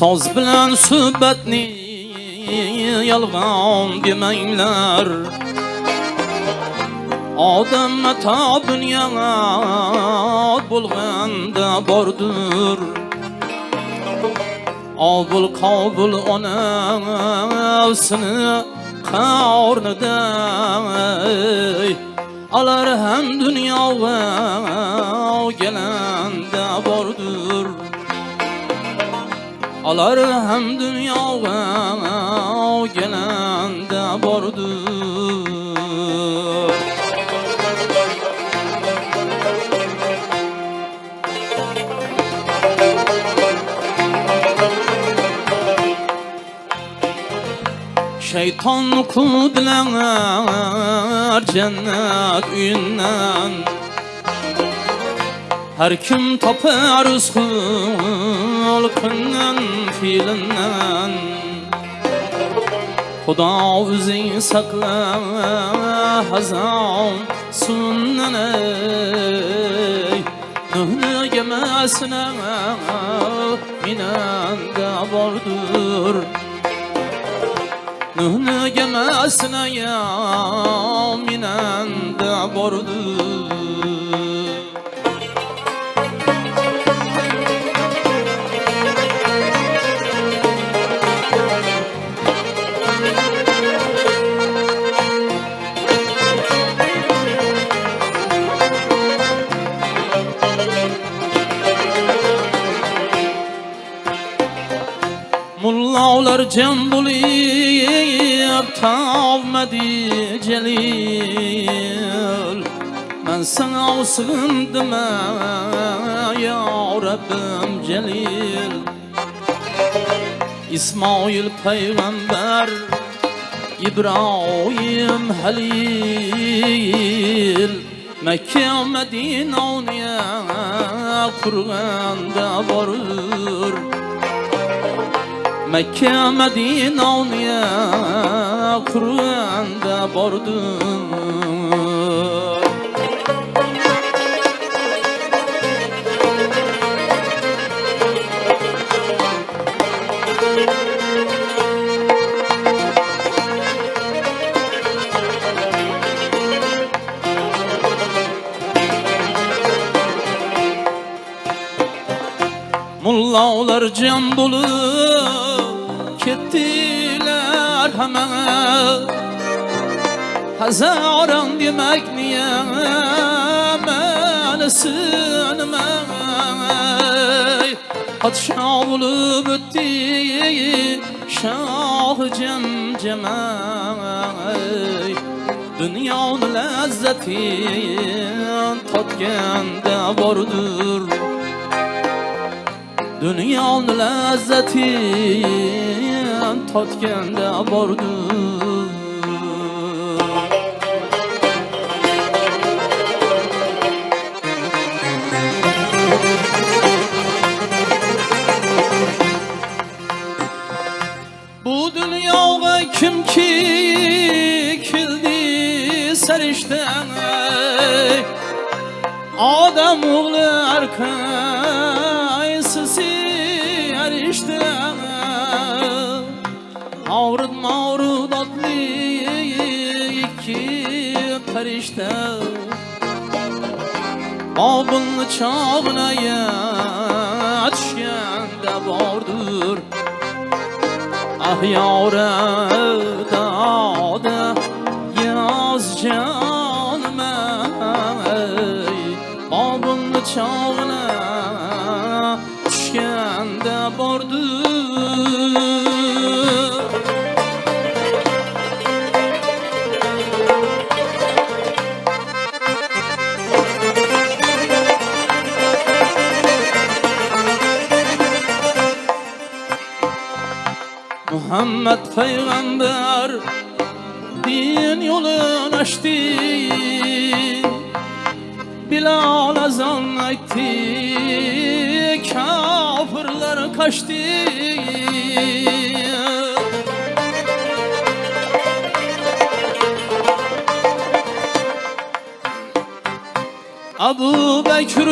Soz bilan suhbatni yolg'on demanglar Odam mato bunyod bo'lganda bordir Obul qobul onasini qornida Alar ham dunyoga kelanda bordir Alar hem dünyaya gelende bordur Şeytan bilenler cennet üyünden. Her kim tapar hulkından fiilinden. Xudo o'zing saqla hazon sunnan ey. Nuhni gemasina minanda bordur ya minanda bordur Mullalar cem bulib tavmadi celil. Ben sana sığındım ya Rabbim celil. İsmail peygamber İbrahim Halil. Mekke Medine ya Kur'an'da varır Mekke Medine ya Kur'an'da bordur Mullalar cem bulup kettiler hemen Hazaran demek niye melesin Padşah bulup ötti şah cem cemay Dünyanın lezzetin tatganda bordur Dünyanın lezzetin tatganda bordur Bu dünyaya kim ki kildi serişten Adam oğlu perişte Babın çağına yetişkende vardır. Ah yâre dâde yaz canıma Babın çağına Muhammed peygamber din yolunu açtı. Bilal azan etti kafirler kaçtı. Abu Bekir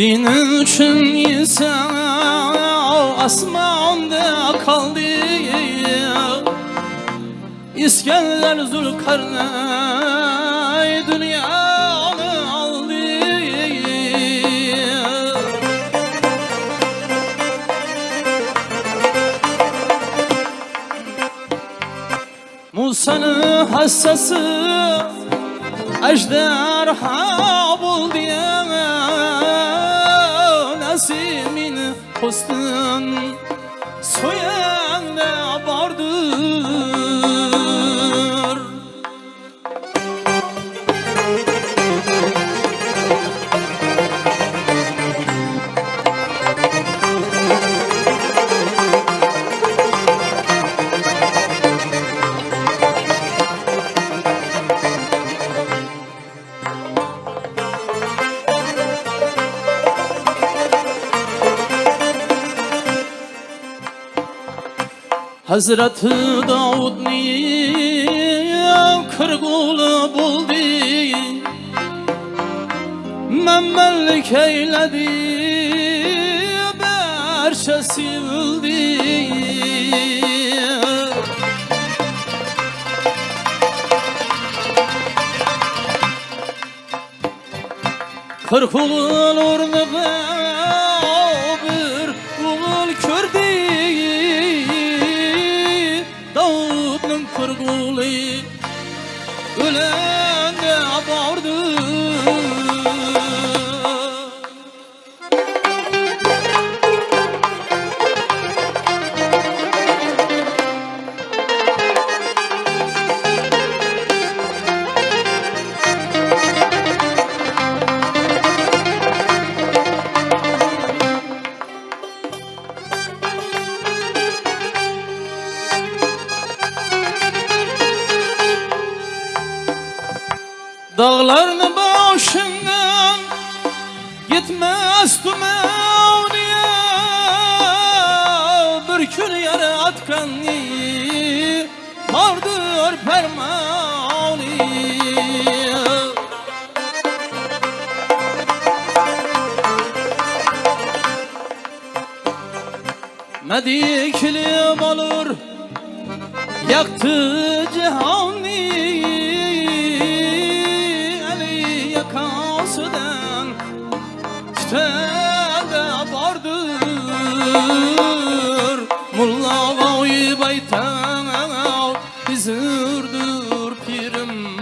Dinin için insan asmanda kaldı. İskender Zülkarneyn dünyanı aldı. Musa'nın hassası ejderha buldu Nasimin Hazreti Davud ni kırgulu buldu? Memmellik eyledi berşe sivildi Kırk ulun gitmez tümeniye Bir gün yere atkanı vardır permani Mediklim olur Yaktı Tütende vardır. Mulla vay baytan Bizirdir pirim.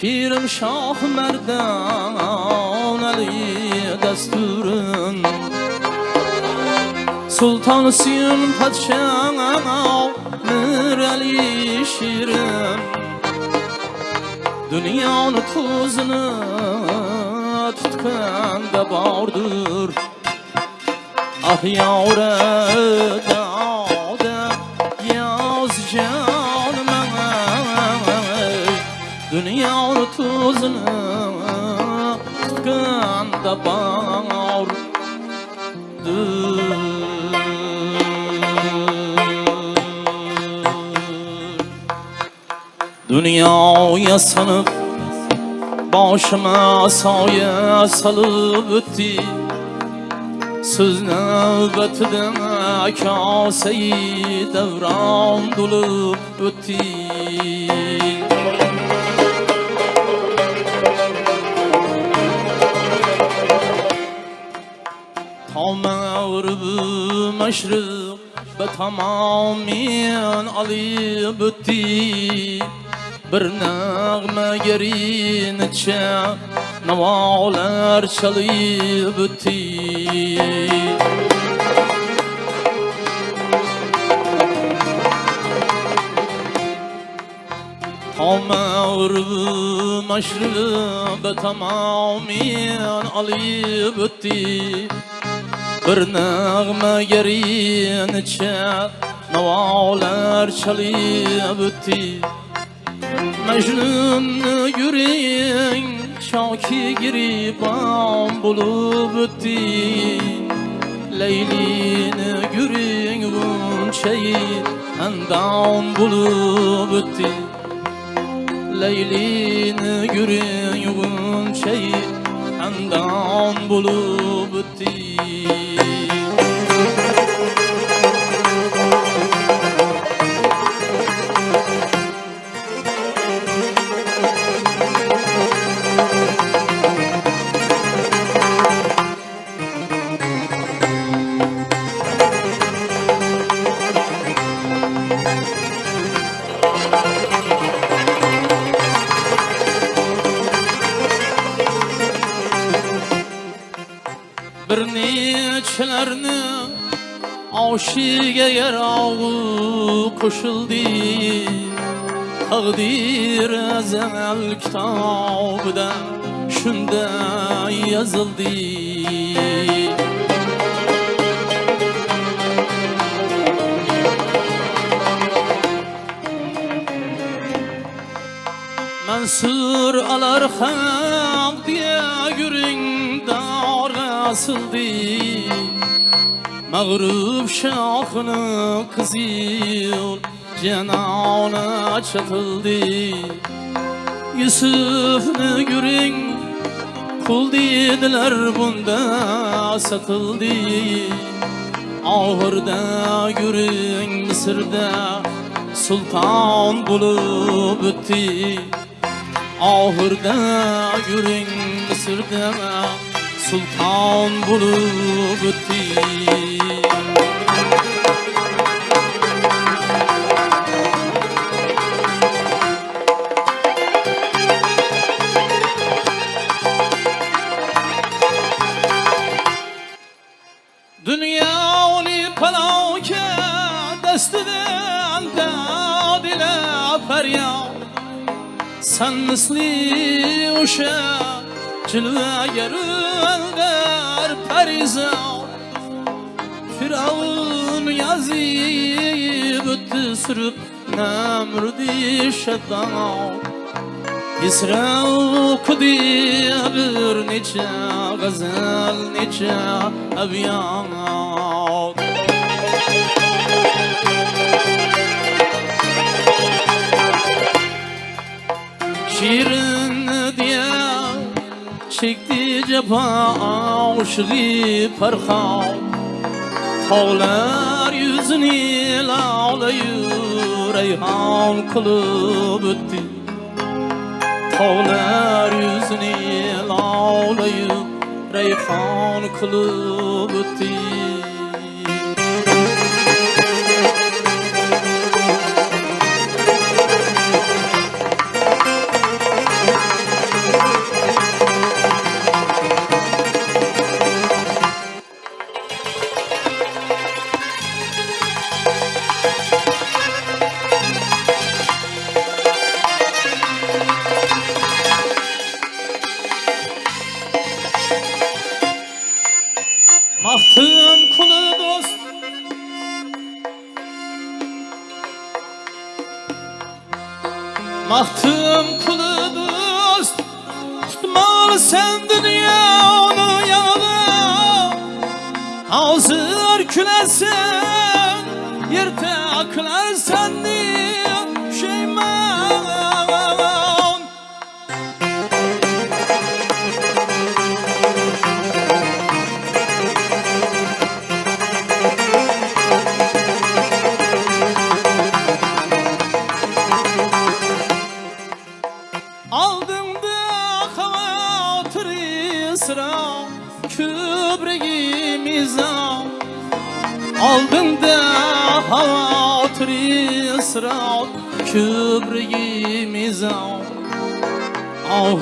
Pirim Şah Merdan Ali desturun Sultan Siyun Padişah Mir Ali Şirin. Dünyanın tuzunu bardır Ah yavre dağda yaz canım Dünyanın tuzunu tutkan da bardır Dünyaya Başıma saye salıp öttü Söz nöbetinden kaseyi devran dolup öttü Tamam meşrık ve tamamen alıp öttü Bir içe Navalar çalıp öttü Tamam meşrık ve tamamen alıp öttü Bir nağme gerin içe Navalar çalıp öttü Mecnun yüreğin Şaki giribam bulup öttü Leylini yüreğin Gunçeyi Endam bulup öttü Leylini yüreğin Gunçeyi andan bulup ötti aşıge yarağı koşuldu Takdir ezel kitabıda şunda yazıldı. Mansur alar haq diye yürün dar asıldı Mağrub şahını kızıl cenana çatıldı. Yusuf'nu yürün kul dediler bunda satıldı. Ahırda yürün Mısır'da sultan bulup ötti Ahırda yürün Mısır'da destinden dadile feryat. Sen misli uşa cilve perizat Firavun yazıyı büttü sürüp nemrudi şeddan İsra okudu bir neçe gazel neçe abyat Şirin çekti cefa aşığı parha Tağlar yüzünü lağlayır reyhan kılıp öttü. Tağlar yüzünü lağlayıp reyhan kılıp öttü Mahtım kulu dost. Mahtım kulu dost. Tutmalı sen dünyanı yanına Hazır külersen Yerde külersen diye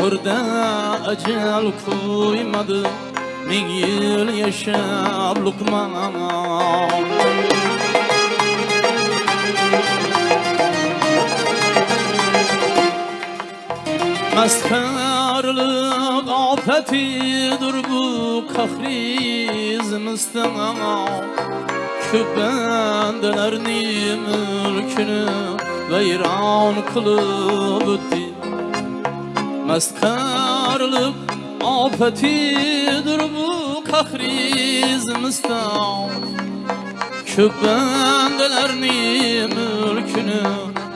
Ahırda ecel koymadı Min yıl yaşab lukman Meskarlık afetidir bu kahri zimistana Kübendelerini mülkünü veyran kılıp ötti Meskarlık afetidir bu kahri zimistana Kübendelerini mülkünü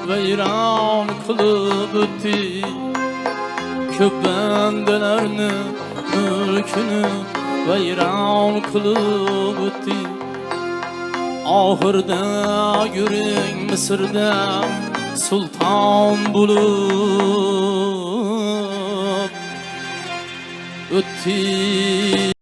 veyran kılıp ötti. Köp bendelerini mülkünü veyran kılıp ötti. Ahırda görün Mısır'da sultan bulup ötti